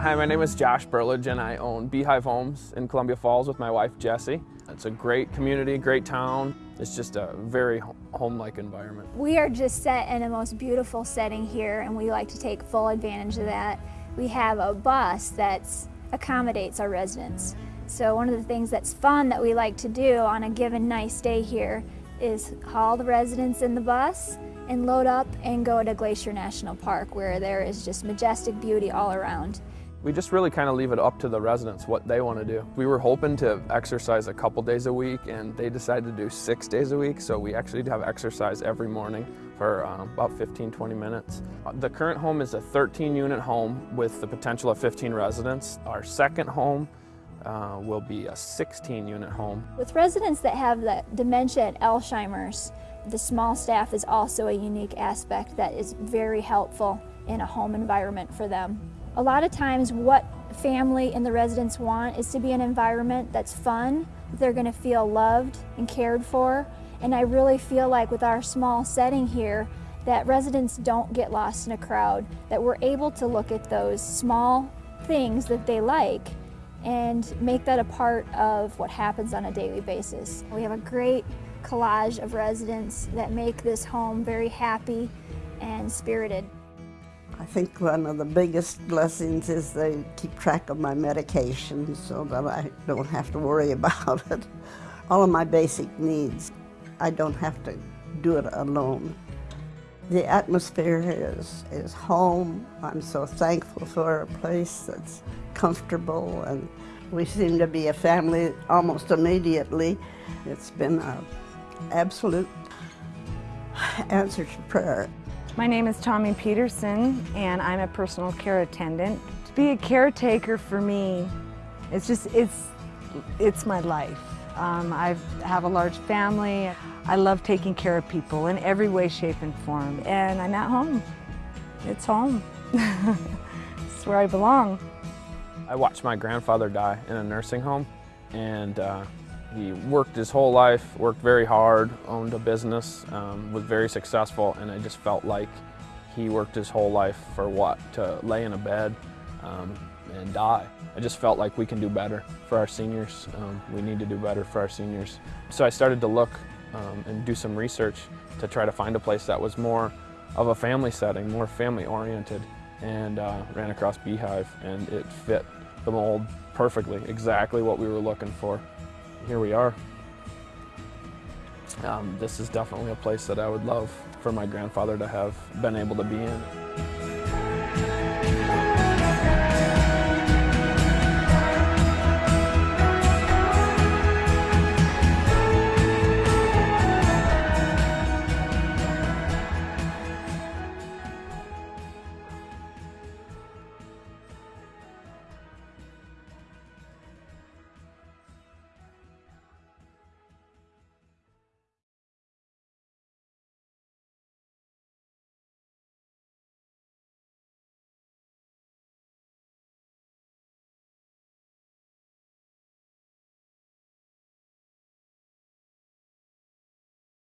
my name is Josh Burlage and I own Beehive Homes in Columbia Falls with my wife Jessie. It's a great community, great town. It's just a very home-like environment. We are just set in a most beautiful setting here and we like to take full advantage of that. We have a bus that accommodates our residents. So one of the things that's fun that we like to do on a given nice day here is haul the residents in the bus and load up and go to Glacier National Park where there is just majestic beauty all around. We just really kind of leave it up to the residents what they want to do. We were hoping to exercise a couple days a week and they decided to do six days a week so we actually have exercise every morning for um, about 15-20 minutes. The current home is a 13 unit home with the potential of 15 residents. Our second home uh, will be a 16 unit home. With residents that have the dementia and Alzheimer's, the small staff is also a unique aspect that is very helpful in a home environment for them. A lot of times what family and the residents want is to be an environment that's fun, they're going to feel loved and cared for, and I really feel like with our small setting here that residents don't get lost in a crowd, that we're able to look at those small things that they like and make that a part of what happens on a daily basis. We have a great collage of residents that make this home very happy and spirited. I think one of the biggest blessings is they keep track of my medication so that I don't have to worry about it. All of my basic needs, I don't have to do it alone. The atmosphere is, is home. I'm so thankful for a place that's comfortable and we seem to be a family almost immediately. It's been an absolute answer to prayer. My name is Tommy Peterson and I'm a personal care attendant. To be a caretaker for me, it's just, it's, it's my life. Um, I have a large family. I love taking care of people in every way, shape, and form. And I'm at home. It's home. it's where I belong. I watched my grandfather die in a nursing home and uh, he worked his whole life, worked very hard, owned a business, um, was very successful, and I just felt like he worked his whole life for what? To lay in a bed um, and die. I just felt like we can do better for our seniors. Um, we need to do better for our seniors. So I started to look um, and do some research to try to find a place that was more of a family setting, more family oriented, and uh, ran across Beehive, and it fit the mold perfectly, exactly what we were looking for here we are. Um, this is definitely a place that I would love for my grandfather to have been able to be in.